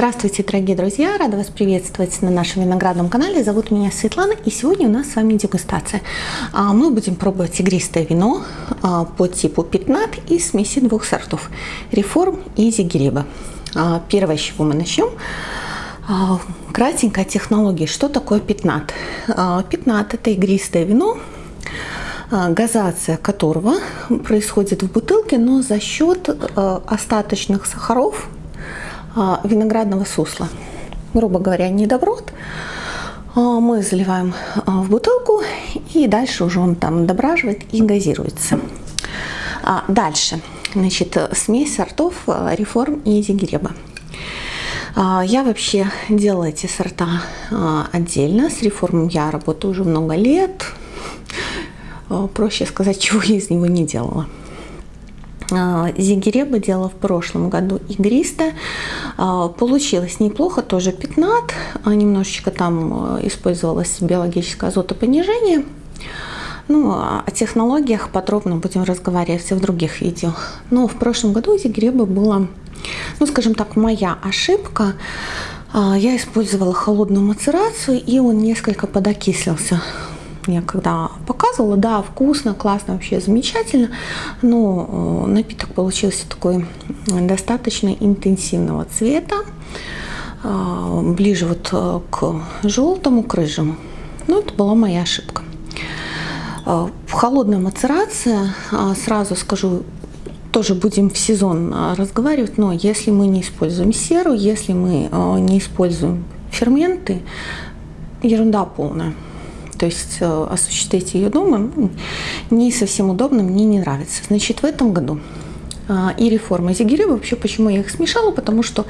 Здравствуйте, дорогие друзья! Рада вас приветствовать на нашем виноградном канале. Зовут меня Светлана, и сегодня у нас с вами дегустация. А, мы будем пробовать игристое вино а, по типу пятнат из смеси двух сортов – Реформ и Зигиреба. А, первое, с чего мы начнем – кратенькая технология. Что такое пятнат? Пятнат – это игристое вино, газация которого происходит в бутылке, но за счет остаточных сахаров – виноградного сусла. Грубо говоря, недоброд. А, мы заливаем а, в бутылку и дальше уже он там дображивает и газируется. Дальше, значит, смесь сортов реформ и зигиреба. Я вообще делала эти сорта отдельно. С реформом я работаю уже много лет. Проще сказать, чего я из него не делала. А, Зигиреба делала в прошлом году игристо. А, получилось неплохо, тоже 15. А, немножечко там использовалось биологическое азотопонижение. Ну, о технологиях подробно будем разговаривать в других видео. Но в прошлом году у Зигреба была, ну, скажем так, моя ошибка. Я использовала холодную мацерацию, и он несколько подокислился я когда показывала, да, вкусно, классно, вообще замечательно, но э, напиток получился такой достаточно интенсивного цвета, э, ближе вот э, к желтому, к рыжему. Ну, это была моя ошибка. Холодная мацерация, сразу скажу, тоже будем в сезон разговаривать, но если мы не используем серу, если мы не используем ферменты, ерунда полная то есть э, осуществить ее дома ну, не совсем удобно, мне не нравится. Значит, в этом году а, и реформа зигири. Вообще, почему я их смешала? Потому что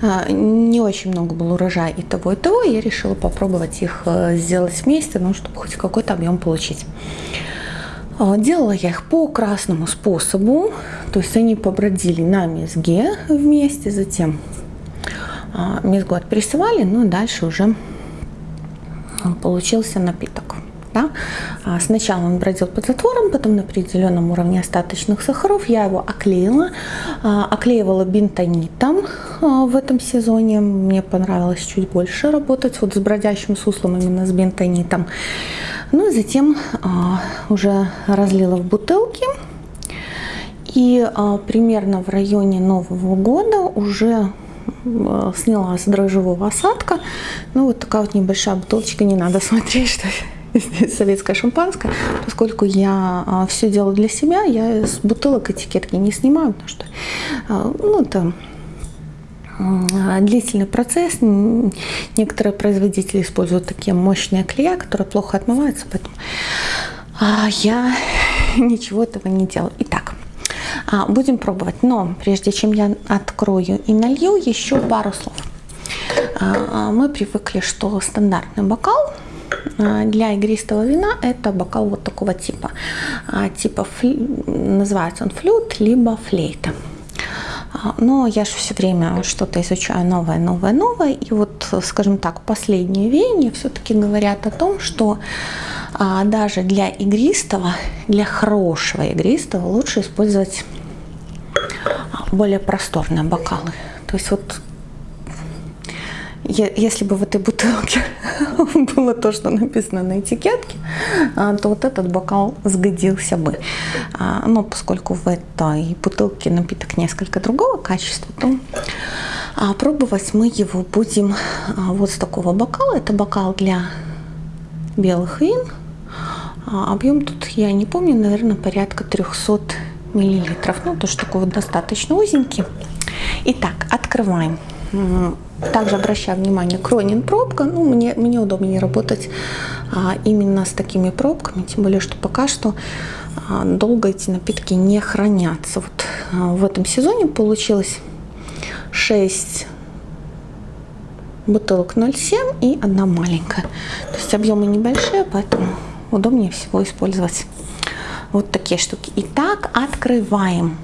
а, не очень много было урожая и того, и того. Я решила попробовать их э, сделать вместе, ну, чтобы хоть какой-то объем получить. А, делала я их по красному способу, то есть они побродили на мезге вместе, затем мезгу отпрессовали, ну и дальше уже получился напиток. Да? А, сначала он бродил под затвором, потом на определенном уровне остаточных сахаров. Я его оклеила, а, оклеивала бентонитом а, в этом сезоне. Мне понравилось чуть больше работать вот с бродящим суслом, именно с бентонитом. Ну и затем уже разлила в бутылки. И примерно в районе Нового года уже сняла с дрожжевого осадка. Ну, вот такая вот небольшая бутылочка, не надо смотреть, что здесь советское шампанское. Поскольку я а, все делаю для себя, я с бутылок этикетки не снимаю, потому что, а, ну, это длительный процесс. Некоторые производители используют такие мощные клея, которые плохо отмываются, поэтому а, я ничего этого не делаю. Итак, будем пробовать. Но прежде чем я открою и налью, еще пару слов. А, а, мы привыкли, что стандартный бокал для игристого вина это бокал вот такого типа. Типа называется он флют, либо флейта. Но я же все время что-то изучаю новое, новое, новое. И вот, скажем так, последние веяния все-таки говорят о том, что а, даже для игристого, для хорошего игристого лучше использовать более просторные бокалы. То есть вот если бы в этой бутылке было то, что написано на этикетке, а, то вот этот бокал сгодился бы. А, но поскольку в этой бутылке напиток несколько другого качества, то а, пробовать мы его будем вот с такого бокала. Это бокал для белых вин. Объем тут я не помню, наверное, порядка 300 миллилитров. Ну, тоже такой вот достаточно узенький. Итак, открываем. Также обращаю внимание, Кронин пробка. Ну, мне, мне удобнее работать а, именно с такими пробками, тем более, что пока что а, долго эти напитки не хранятся. Вот а, в этом сезоне получилось 6 бутылок 0,7 и одна маленькая. То есть объемы небольшие, поэтому удобнее всего использовать вот такие штуки. Итак, открываем.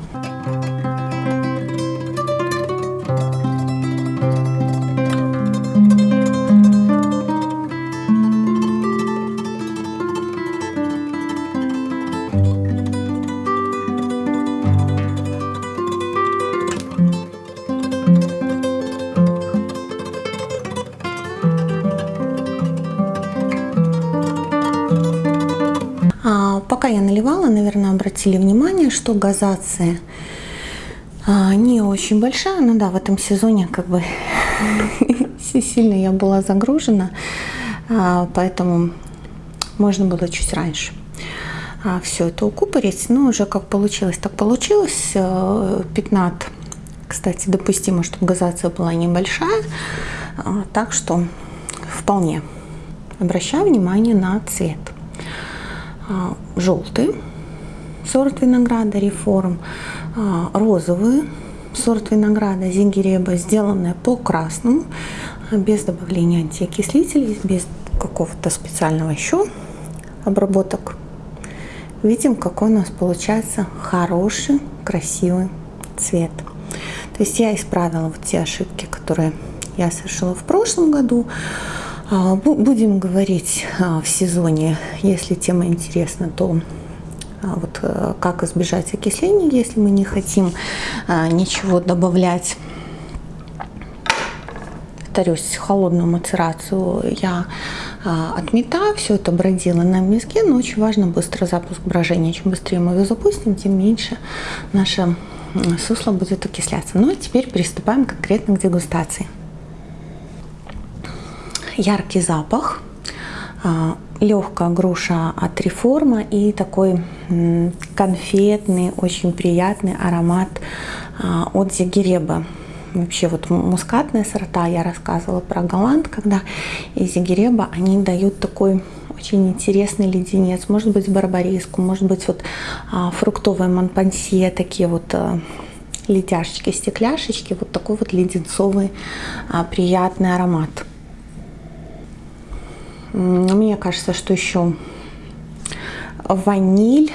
Обратили внимание, что газация а, не очень большая. Ну да, в этом сезоне как бы сильно я была загружена, а, поэтому можно было чуть раньше а, все это укупорить. Но уже как получилось, так получилось. 15, кстати, допустимо, чтобы газация была небольшая. Так что вполне обращаю внимание на цвет. Желтый сорт винограда реформ, розовый сорт винограда зингереба, сделанная по красному, без добавления антиокислителей, без какого-то специального еще обработок. Видим, какой у нас получается хороший, красивый цвет. То есть я исправила вот те ошибки, которые я совершила в прошлом году. А, будем говорить а, в сезоне, если тема интересна, то а, вот э, как избежать окисления, если мы не хотим ничего добавлять. Повторюсь, холодную мацерацию я отметаю, все это бродило на миске, но очень важно быстро запуск брожения. Чем быстрее мы его запустим, тем меньше наше сусло будет окисляться. Ну а теперь приступаем конкретно к дегустации яркий запах, а, легкая груша от реформа и такой конфетный, очень приятный аромат а, от зигиреба. Вообще вот мускатные сорта, я рассказывала про голланд, когда из зигиреба они дают такой очень интересный леденец, может быть барбариску, может быть вот а, фруктовые монпансье, такие вот ледяшечки, стекляшечки, вот такой вот леденцовый приятный аромат. Мне кажется, что еще ваниль.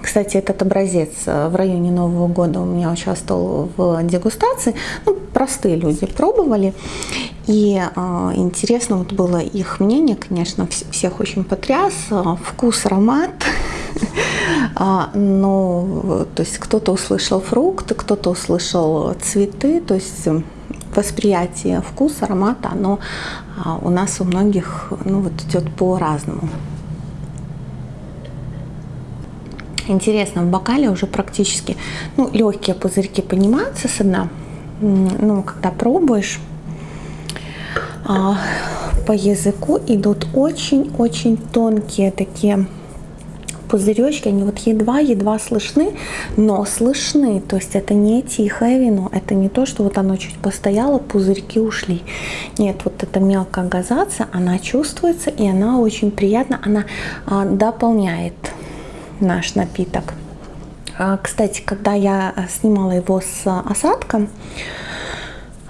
Кстати, этот образец э, в районе Нового года у меня участвовал в дегустации. Ну, простые люди пробовали. И э, интересно вот было их мнение, конечно, всех очень потряс. Вкус, аромат. А, но, то есть кто-то услышал фрукты, кто-то услышал цветы, то есть восприятие вкуса, аромата, оно а, у нас у многих ну, вот идет по-разному. Интересно, в бокале уже практически ну, легкие пузырьки поднимаются со дна. Ну, когда пробуешь, а, по языку идут очень-очень тонкие такие пузыречки, они вот едва-едва слышны, но слышны. То есть это не тихое вино, это не то, что вот оно чуть постояло, пузырьки ушли. Нет, вот эта мелкая газация, она чувствуется и она очень приятна, она а, дополняет наш напиток. А, кстати, когда я снимала его с осадком,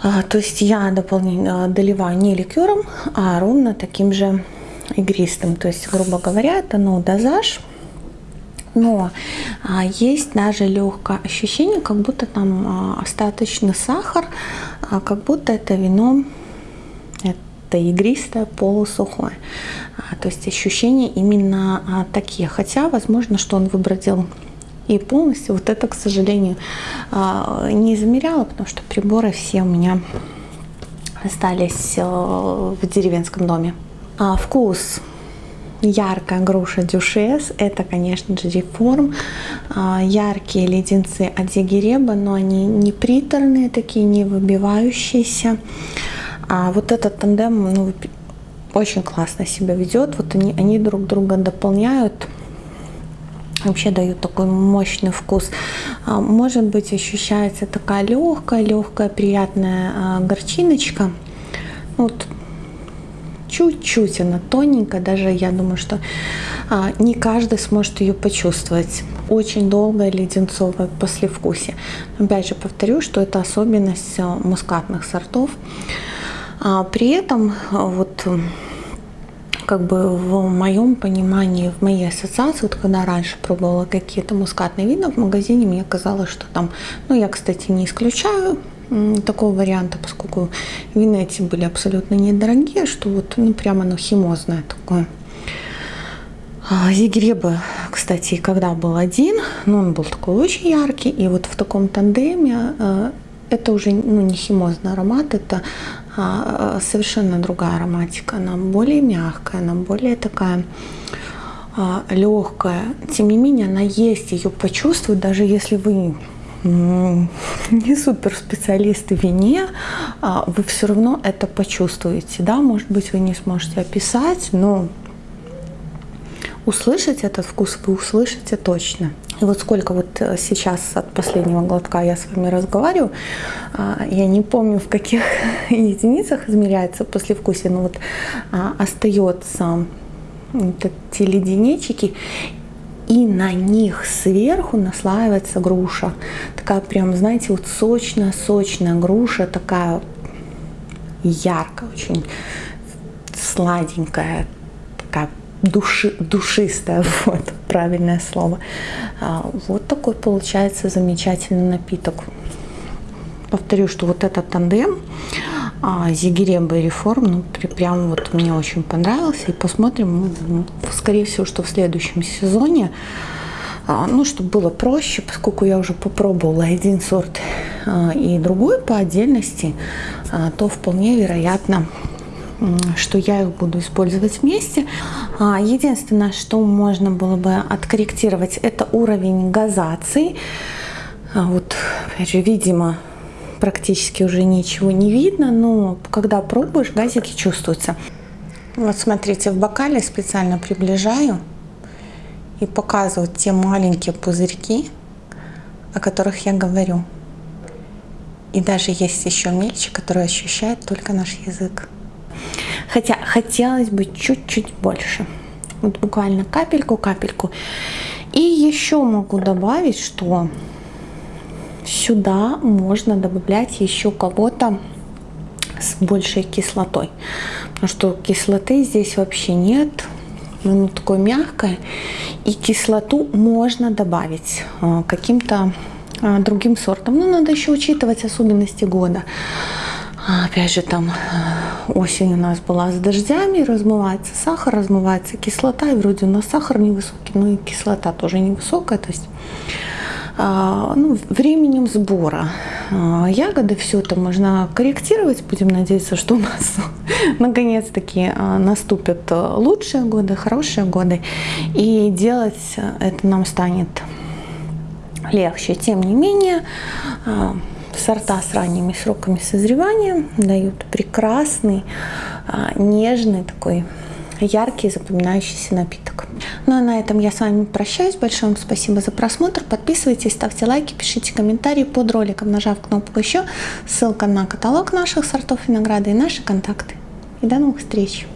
а, то есть я дополняю, доливаю не ликером, а ровно таким же игристым. То есть, грубо говоря, это ну, дозаж но а, есть даже легкое ощущение, как будто там а, остаточный сахар, а, как будто это вино это игристое, полусухое. То есть ощущения именно такие. Хотя, возможно, что он выбродил и полностью. Вот это, к сожалению, не замеряла, потому что приборы все у меня остались в деревенском доме. Вкус яркая груша дюшес, это, конечно же, реформ. А, яркие леденцы от Зигиреба, но они не приторные, такие не выбивающиеся. А вот этот тандем ну, очень классно себя ведет. Вот они, они друг друга дополняют вообще дают такой мощный вкус. А, может быть, ощущается такая легкая, легкая, приятная а, горчиночка. Вот чуть-чуть она тоненькая, даже я думаю, что а, не каждый сможет ее почувствовать. Очень долгое леденцовое послевкусие. Опять же повторю, что это особенность а, мускатных сортов. А, при этом а, вот как бы в моем понимании, в моей ассоциации, вот когда раньше пробовала какие-то мускатные вина в магазине, мне казалось, что там, ну я, кстати, не исключаю, такого варианта, поскольку вина эти были абсолютно недорогие, что вот ну, прямо оно химозное такое. А Зигреба, кстати, когда был один, ну, он был такой очень яркий, и вот в таком тандеме э, это уже ну, не химозный аромат, это а, совершенно другая ароматика, она более мягкая, она более такая легкая. Тем не менее, она есть, ее почувствовать, даже если вы не супер специалисты в вине, а, вы все равно это почувствуете. Да? Может быть, вы не сможете описать, но услышать этот вкус вы услышите точно. И вот сколько вот э, сейчас от последнего глотка я с вами разговариваю, а, я не помню, в каких единицах измеряется послевкусие, но вот а, остается вот эти леденечки, и на них сверху наслаивается груша. Такая прям, знаете, вот сочная-сочная груша, такая яркая, очень сладенькая, такая души, душистая, вот правильное слово. А, вот такой получается замечательный напиток. Повторю, что вот этот тандем а, Зигерем Реформ, ну, прям вот мне очень понравился. И посмотрим, ну, скорее всего, что в следующем сезоне, а, ну, чтобы было проще, поскольку я уже попробовала один сорт а, и другой по отдельности, то вполне вероятно, что я их буду использовать вместе. Единственное, что можно было бы откорректировать, это уровень газации. Вот, опять же, видимо, практически уже ничего не видно, но когда пробуешь, газики чувствуются. Вот смотрите, в бокале специально приближаю и показываю те маленькие пузырьки, о которых я говорю. И даже есть еще мельче, который ощущает только наш язык. Хотя хотелось бы чуть-чуть больше. Вот буквально капельку, капельку. И еще могу добавить, что сюда можно добавлять еще кого-то с большей кислотой. Потому что кислоты здесь вообще нет. Оно такое мягкое. И кислоту можно добавить э, каким-то э, другим сортом. Но надо еще учитывать особенности года. Опять же, там осень у нас была с дождями, размывается сахар, размывается кислота, и вроде у нас сахар невысокий, но и кислота тоже невысокая. То есть а, ну, временем сбора а, ягоды. Все это можно корректировать. Будем надеяться, что у нас наконец-таки а, наступят лучшие годы, хорошие годы. И делать это нам станет легче. Тем не менее, сорта с ранними сроками созревания дают прекрасный, нежный такой яркий запоминающийся напиток. Ну а на этом я с вами прощаюсь. Большое вам спасибо за просмотр. Подписывайтесь, ставьте лайки, пишите комментарии под роликом, нажав кнопку еще. Ссылка на каталог наших сортов винограда и наши контакты. И до новых встреч!